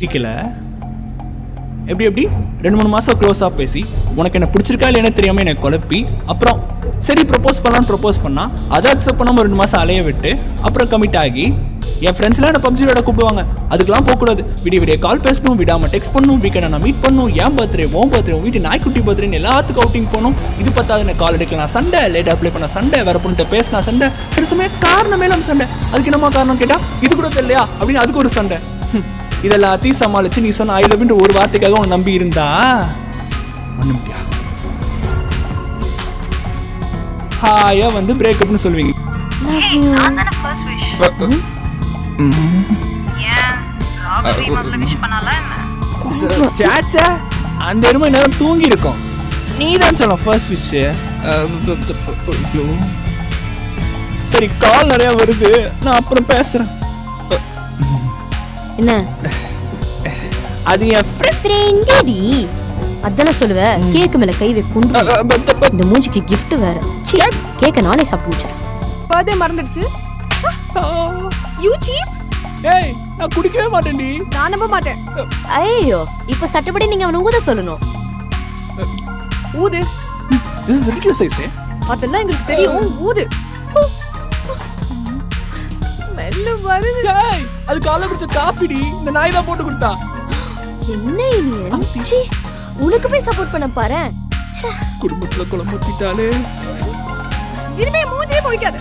பிடிக்கல எப்படி எப்படி? ரெண்டு மூணு மாசம் க்ளோஸாக பேசி உனக்கு என்ன பிடிச்சிருக்கா இல்லைன்னு தெரியாம எனக்கு குழப்பி அப்புறம் சரி ப்ரப்போஸ் பண்ணலாம்னு ப்ரப்போஸ் பண்ணா அதை அக்செப்ட் பண்ணாம ரெண்டு மாசம் அலைய விட்டு அப்புறம் கமிட் ஆகி என் ஃப்ரெண்ட்ஸ்லாம் என்ன பப்ஜி விட கூப்பிடுவாங்க. அதுக்கெல்லாம் போகக்கூடாது. விடிய விடிய கால் பேசணும் விடாமல் டெக்ஸ்ட் பண்ணணும் வீக்கெண்ட் நான் மீட் பண்ணணும் என் பர்த்டே ஓம் பர்த்டே வீட்டு நாய்க்குட்டி பர்த்டேன்னு எல்லாத்துக்கும் அவுட்டிங் போகணும். இது பார்த்தா எனக்கு கால் எடுக்கலாம். சண்டை லேட் அப்ளை பண்ண சண்டை வேற பொண்ணுகிட்ட பேசினா சண்டை. சில சமயம் காரணமே நம்ம சண்டை. அதுக்கு என்னமா காரணம் கேட்டால் இது கூட தெரியலையா? அப்படின்னு அதுக்கு ஒரு சண்டை. ஹம். இதெல்லாத்தையும் சமாளிச்சு நீ சொன்ன ஐ லவ்ன்ற ஒரு வார்த்தைக்காக உன்னை நம்பி இருந்தா? ஒண்ணு முடியா? ஹாயா வந்து பிரேக்கப்னு சொல்லுவீங்க. அந்த எருமை நேரம் தூங்கி இருக்கும் நீ தான் சொல்ல ஃபர்ஸ்ட் விஷ் சரி கால் நிறைய வருது. நான் அப்புறம் பேசுறேன். என்ன? அது என். ஃப்ரெண்டடி அதானே சொல்லுவ? கேக்கு மேல கை வைக்கும் இந்த மூஞ்சிக்கு gift வேற. கேக்க நானே சாப்பிட்டு முடிச்சேன் மறந்துடுச்சு. யூ சீப் ஏய் நான் குடிக்கவே மாட்டேன்டி. நான் நம்ப மாட்டேன். ஐயோ இப்ப சட்டப்படி நீங்க அவனை ஊத சொல்லணும். ஊது. I say அதெல்லாம் எங்களுக்கு தெரியும் ஊது. மெல்ல வருது? ஏய் அது காலைல குடிச்ச காஃபிடி இந்த நாய் தான் போட்டு கொடுத்தா. என்ன இனியன் சீ உனக்கு போய் சப்போர்ட் பண்ண பாரு குடும்பத்துல குழம்பு ஊத்திட்டாலே இனிமே மூஞ்சியே போய்க்காது